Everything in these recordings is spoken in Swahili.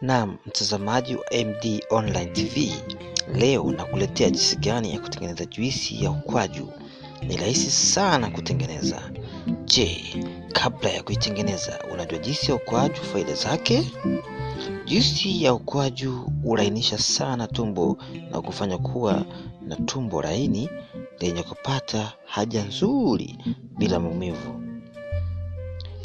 Naam, mtazamaji wa MD Online TV, leo nakuletea jinsi gani ya kutengeneza juisi ya ukwaju. Ni rahisi sana kutengeneza. Je, kabla ya kuitengeneza, unajua juisi ya ukwaju faida zake? Juisi ya ukwaju hulainisha sana tumbo na kufanya kuwa na tumbo laini lenye kupata haja nzuri bila maumivu.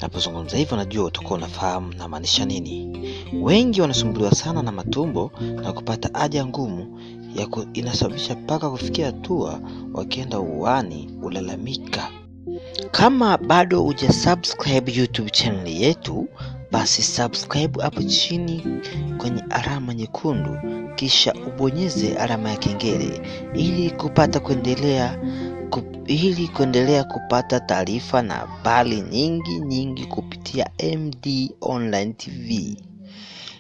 Napozungumza hivyo, najua utakuwa unafahamu namaanisha nini. Wengi wanasumbuliwa sana na matumbo na kupata haja ngumu ya inasababisha mpaka kufikia hatua wakienda uani ulalamika. Kama bado uja subscribe YouTube channel yetu, basi subscribe hapo chini kwenye alama nyekundu, kisha ubonyeze alama ya kengele ili kupata kuendelea ku, ili kuendelea kupata taarifa na habari nyingi nyingi kupitia MD Online TV.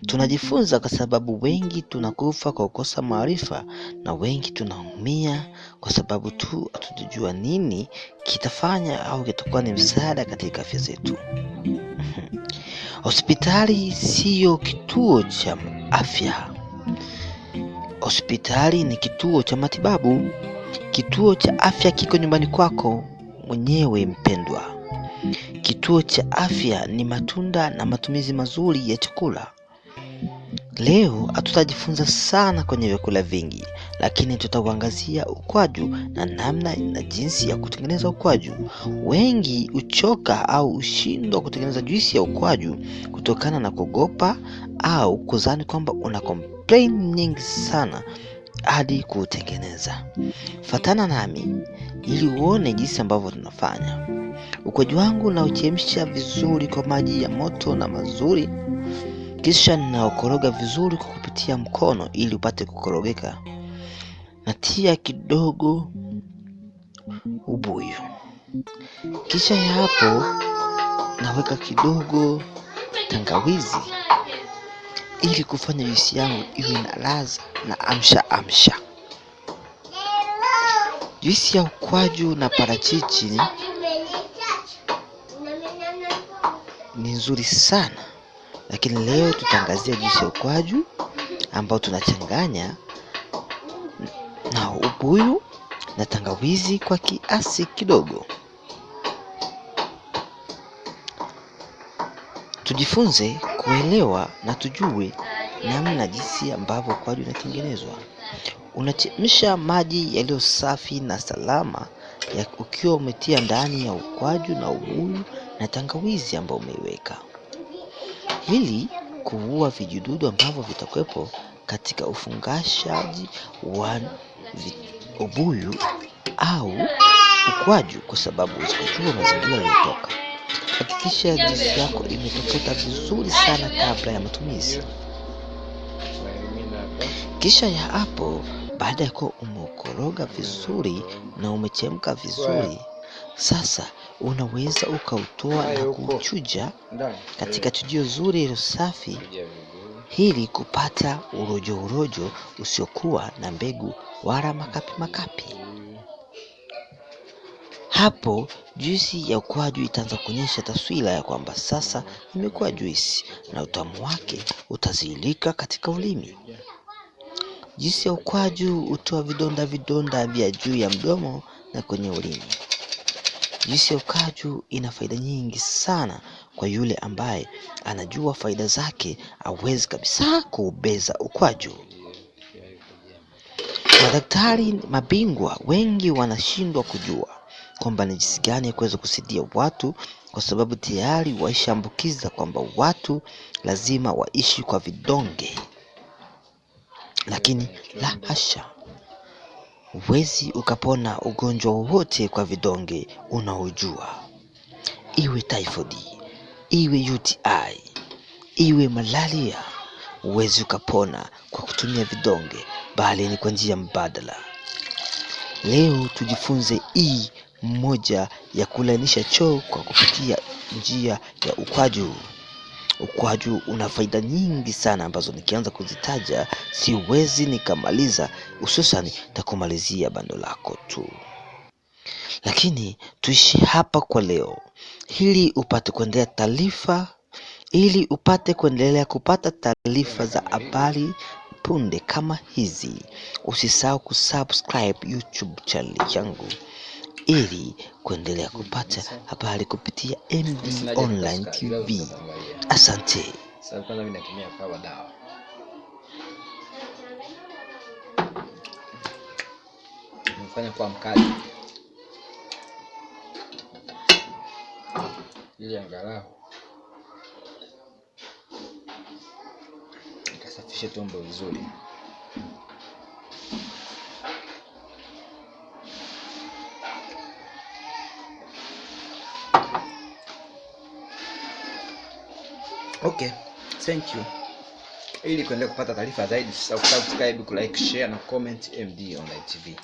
Tunajifunza kwa sababu wengi tunakufa kwa kukosa maarifa na wengi tunaumia kwa sababu tu hatujajua nini kitafanya au kitakuwa ni msaada katika afya zetu. Hospitali siyo kituo cha afya. Hospitali ni kituo cha matibabu. Kituo cha afya kiko nyumbani kwako mwenyewe mpendwa. Kituo cha afya ni matunda na matumizi mazuri ya chakula. Leo hatutajifunza sana kwenye vyakula vingi, lakini tutauangazia ukwaju na namna na jinsi ya kutengeneza ukwaju. Wengi huchoka au hushindwa kutengeneza juisi ya ukwaju kutokana na kuogopa au kuzani kwamba una complain nyingi sana hadi kuutengeneza. Fatana nami ili uone jinsi ambavyo tunafanya. Ukwaju wangu nauchemsha vizuri kwa maji ya moto na mazuri kisha ninaokoroga vizuri kwa kupitia mkono ili upate kukorogeka. Natia kidogo ubuyu, kisha ya hapo naweka kidogo tangawizi ili kufanya juisi yangu iwe na ladha na amsha amsha. Juisi ya ukwaju na parachichi ni nzuri sana lakini leo tutaangazia juisi ya ukwaju ambao tunachanganya na ubuyu na tangawizi kwa kiasi kidogo. Tujifunze kuelewa na tujue namna jinsi ambavyo ukwaju unatengenezwa. Unachemsha maji yaliyo safi na salama ya ukiwa umetia ndani ya ukwaju na ubuyu na tangawizi ambayo umeiweka ili kuua vijidudu ambavyo vitakwepo katika ufungashaji wa ubuyu au ukwaju, kwa sababu usipojua mazingira yaliyotoka. Hakikisha juisi yako imetokota vizuri sana kabla ya matumizi. Kisha ya hapo, baada ya kuwa umeukoroga vizuri na umechemka vizuri, sasa unaweza ukautoa na kuuchuja katika chujio zuri ilo safi ili kupata urojo urojo usiokuwa na mbegu wala makapi makapi. Hapo juisi ya ukwaju itaanza kuonyesha taswira ya kwamba sasa imekuwa juisi na utamu wake utazilika katika ulimi. Juisi ya ukwaju hutoa vidonda vidonda vya juu ya mdomo na kwenye ulimi. Juisi ya ukwaju ina faida nyingi sana kwa yule ambaye anajua faida zake, hawezi kabisa kuubeza ukwaju. Madaktari mabingwa wengi wanashindwa kujua kwamba ni jinsi gani ya kuweza kusaidia watu, kwa sababu tayari waishaambukiza kwamba watu lazima waishi kwa vidonge, lakini la hasha. Huwezi ukapona ugonjwa wowote kwa vidonge unaojua, iwe typhoid, iwe UTI, iwe malaria. Huwezi ukapona kwa kutumia vidonge, bali ni kwa njia mbadala. Leo tujifunze hii moja ya kulainisha choo kwa kupitia njia ya ukwaju. Ukwaju una faida nyingi sana ambazo nikianza kuzitaja siwezi nikamaliza, hususan takumalizia bando lako tu, lakini tuishi hapa kwa leo ili upate kuendelea taarifa Ili upate kuendelea kupata taarifa za habari punde kama hizi, usisahau kusubscribe YouTube channel yangu ili kuendelea kupata habari kupitia MD Online TV. Asante. Kwa mkali ili angalau tumbo vizuri. Okay, thank you. Ili kuendelea kupata taarifa zaidi, subscribe like kulike, share na comment MD Online TV.